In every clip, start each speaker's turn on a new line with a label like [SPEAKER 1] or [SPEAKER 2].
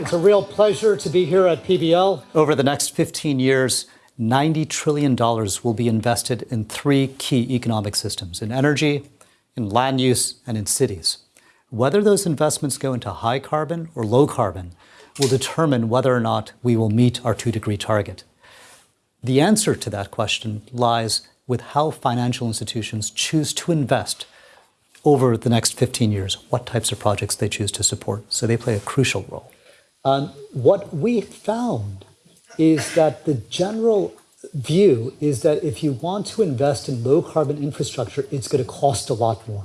[SPEAKER 1] It's a real pleasure to be here at PBL.
[SPEAKER 2] Over the next 15 years, $90 trillion will be invested in three key economic systems in energy, in land use, and in cities. Whether those investments go into high carbon or low carbon will determine whether or not we will meet our two degree target. The answer to that question lies with how financial institutions choose to invest over the next 15 years, what types of projects they choose to support. So they play a crucial role.
[SPEAKER 1] What we found is that the general view is that if you want to invest in low carbon infrastructure, it's going to cost a lot more.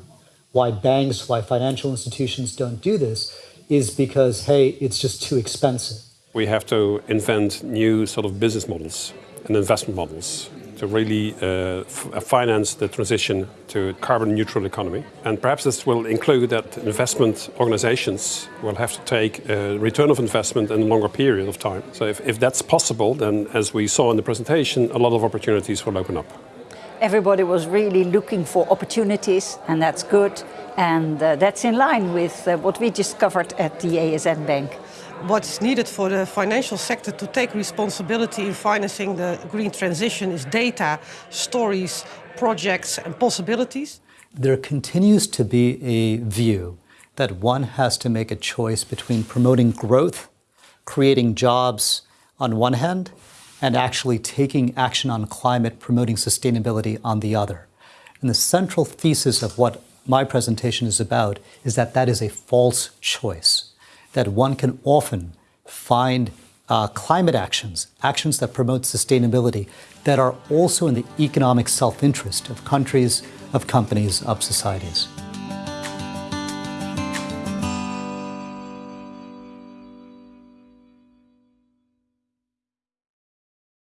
[SPEAKER 1] Why banks, why financial institutions don't do this is because, hey, it's just too expensive.
[SPEAKER 3] We have to invent new sort of business models and investment models to really uh, uh, finance the transition to a carbon neutral economy. And perhaps this will include that investment organizations will have to take a return of investment in a longer period of time. So if, if that's possible, then as we saw in the presentation, a lot of opportunities will open up.
[SPEAKER 4] Everybody was really looking for opportunities, and that's good. And uh, that's in line with uh, what we discovered at the ASN Bank
[SPEAKER 5] what's needed for the financial sector to take responsibility in financing the green transition is data, stories, projects and possibilities.
[SPEAKER 2] There continues to be a view that one has to make a choice between promoting growth, creating jobs on one hand, and actually taking action on climate, promoting sustainability on the other. And the central thesis of what my presentation is about is that that is a false choice that one can often find uh, climate actions, actions that promote sustainability, that are also in the economic self-interest of countries, of companies, of societies.